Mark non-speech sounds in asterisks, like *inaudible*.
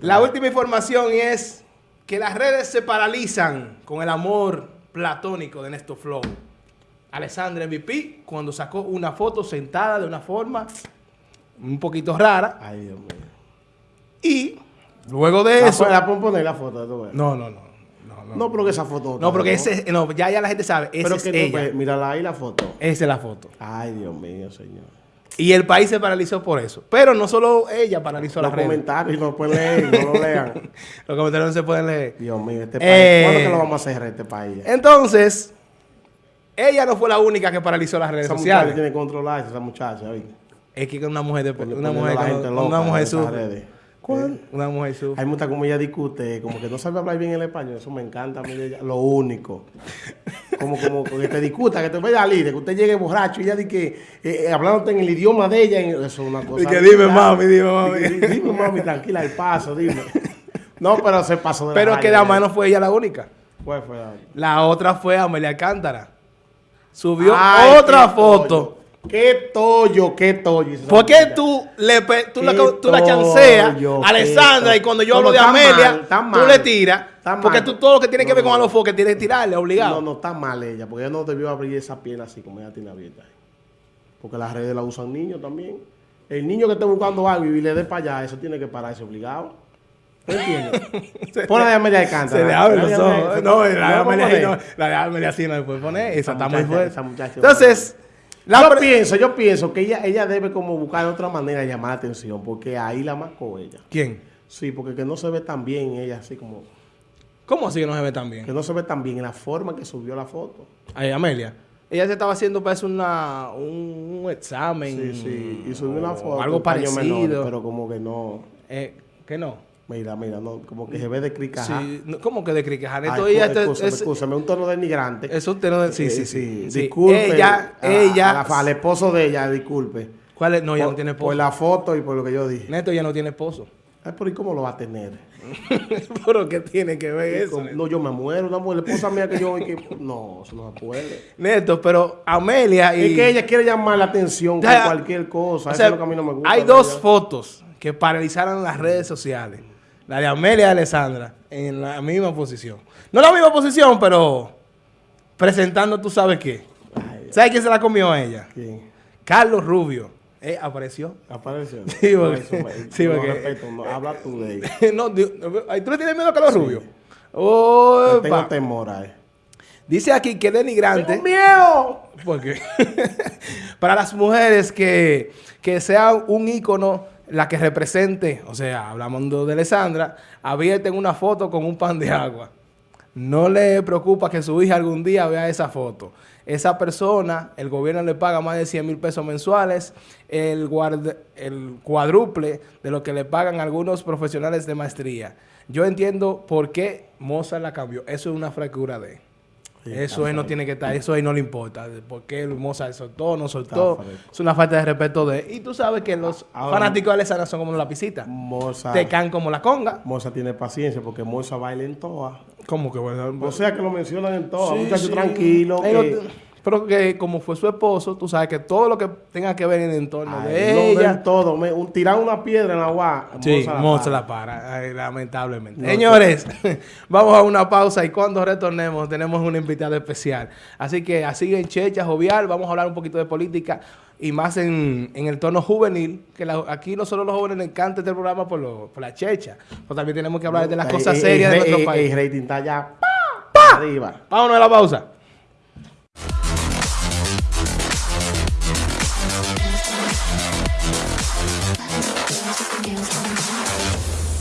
La última información es que las redes se paralizan con el amor platónico de Néstor Flow. Alessandra MVP cuando sacó una foto sentada de una forma un poquito rara. Ay, Dios mío. Y luego de La, eso... la pueden poner la foto, tú ves. No, no, no. No, no. No, pero que esa foto... No, porque ese, no, ya, ya la gente sabe, esa Pero es que no, ella. pues, mírala ahí la foto. Esa es la foto. Ay, Dios mío, señor. Y el país se paralizó por eso. Pero no solo ella paralizó Los las redes. comentarios no pueden leer, no lo lean. *laughs* Los comentarios no se pueden leer. Dios mío, este Eh. país. ¿Cuándo que lo vamos a cerrar este país? Entonces, ella no fue la única que paralizó las redes Esa sociales. tiene que controlarse, esa muchacha. Es que una mujer de una mujer, la gente una loca mujer sufre. redes. ¿Cuál? Una mujer sufre. Hay muchas como ella discute, como que no sabe hablar bien el español, eso me encanta a mí lo único. *laughs* Como, como que te discuta, que te vaya a líder, que usted llegue borracho y ella di que, eh, eh, hablándote en el idioma de ella, eso es una cosa. Y que dime, mami, dime, mami. Di- di- Dime mami, tranquila, el paso, dime. No, pero se pasó de la Pero raya, que ¿eh? además no fue ella la única. ¿Cuál fue la- La otra fue Amelia Alcántara. Subió Ay, otra foto. tollo. Qué tollo, qué tollo. ¿Por qué tú, le, tú, la, tú la chanceas a Alessandra y cuando yo hablo de Amelia, mal, tú mal. le tiras? Está Porque mal. tú todo lo que tiene que ver con. Alofoque tienes que tirarle, obligado. No, no está mal ella, porque ella no debió abrir esa pierna así como ella tiene abierta. ahí. Porque las redes la usan niños también. El niño que esté buscando algo y le dé para allá, eso tiene que pararse obligado. ¿Tú entiendes? *laughs* Ponle de Amelia de Cántara. Se le abren los ojos. No, ¿Se- la de ¿le vamos a Amelia, poner? no, la de Amelia sí no le puede poner. Esa, está muy fuerte. esa muchacha- Entonces, la yo pienso, yo pienso que ella, ella debe como buscar otra manera de llamar la atención, porque ahí la marcó ella. ¿Quién? Sí, porque que no se ve tan bien ella, así como, ¿Cómo así que no se ve tan bien? que no se ve tan bien en la forma que subió la foto. Ay, Amelia. Ella se estaba haciendo, parece, una, un, un examen. Sí, sí, y subió una foto. algo parecido. menores, pero como que no, Eh, ¿Qué no? mira, mira, no, como que se ve de cricaja. Sí, no, ¿Cómo que de criquejar? Esto ella escú- este- excúsame, es- excúsame, un tono denigrante. es un tono de- Sí, Eh, sí, sí. sí. Disculpe. Ella, a- ella. a la- al esposo de ella, disculpe. ¿Cuál es? No, ella por, no tiene por esposo. la foto y por lo que yo dije. Neto ya no tiene esposo. Ay, pero ¿y cómo lo va a tener? *laughs* ¿Pero qué tiene que ver eso? No, yo me muero, una mujer, la esposa mía que yo... que- no, eso no puede. Neto, pero Amelia y... Es que ella quiere llamar la atención con Ya, cualquier cosa. o Eso es lo que a mí no me gusta. hay dos ella. fotos que paralizaron las redes sociales. La de Amelia y Alessandra en la misma posición. No la misma posición, pero presentando tú sabes qué. Ay, ¿Sabes quién se la comió a ella? ¿Quién? Carlos Rubio. Eh, apareció. Apareció. *laughs* Sí, No, porque- eso me- sí, no porque- respeto, no, habla tú de ella. *laughs* no, Dios, ¿tú le tienes miedo a Carlos Rubio? Le Opa. Tengo temor a él. Dice aquí que denigrante. miedo! Porque *laughs* para las mujeres que, que sea un ícono la que represente, o sea, hablando de Alessandra, abierten una foto con un pan de agua. No le preocupa que su hija algún día vea esa foto. Esa persona, el gobierno le paga más de 100 mil pesos mensuales, el, cuádruple de lo que le pagan algunos profesionales de maestría. Yo entiendo por qué Mozart la cambió. Eso es una fractura de... Sí, eso él no tiene que estar, eso ahí no le importa. ¿Por qué el Mozart soltó o no soltó? Es una falta de respeto de... Y tú sabes que los Ahora- fanáticos de Alessandra son como la lapicitas. Moza, Te caen como la conga. Moza tiene paciencia porque Moza baila en todas. ¿Cómo que bueno? O sea que lo mencionan en todas. Sí, Muchacho sí. tranquilo. Que- pero que como fue su esposo, tú sabes que todo lo que tenga que ver en el entorno Ay, de ella... todo. Me, un, tirar una piedra en la agua. Sí, Moza la para. la para, ay, lamentablemente. No, Señores, *laughs* vamos a una pausa y cuando retornemos tenemos una invitada especial. Así que así en Checha, Jovial, vamos a hablar un poquito de política y más en, en el tono juvenil, que la- aquí no solo los jóvenes les encanta este programa por, lo- por la checha, pero también tenemos que hablar de las cosas serias de nuestro país. El rating está ya ¡pa! arriba. Vámonos a la pausa. Thank you.